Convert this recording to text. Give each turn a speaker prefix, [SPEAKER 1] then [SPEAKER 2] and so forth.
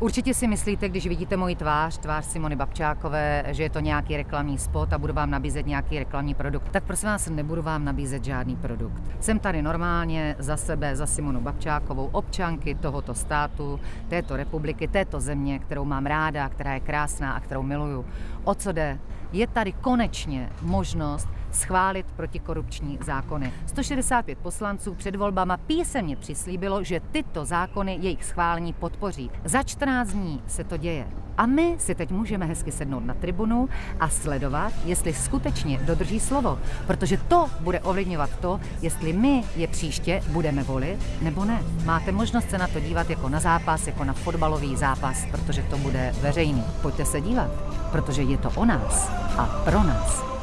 [SPEAKER 1] Určitě si myslíte, když vidíte moji tvář, tvář Simony Babčákové, že je to nějaký reklamní spot a budu vám nabízet nějaký reklamní produkt, tak prosím vás, nebudu vám nabízet žádný produkt. Jsem tady normálně za sebe, za Simonu Babčákovou, občanky tohoto státu, této republiky, této země, kterou mám ráda, která je krásná a kterou miluju. O co jde? Je tady konečně možnost schválit protikorupční zákony. 165 poslanců před volbama písemně přislíbilo, že tyto zákony jejich schválení podpoří. Za 14 dní se to děje. A my si teď můžeme hezky sednout na tribunu a sledovat, jestli skutečně dodrží slovo. Protože to bude ovlivňovat to, jestli my je příště budeme volit nebo ne. Máte možnost se na to dívat jako na zápas, jako na fotbalový zápas, protože to bude veřejný. Pojďte se dívat, protože je to o nás a pro nás.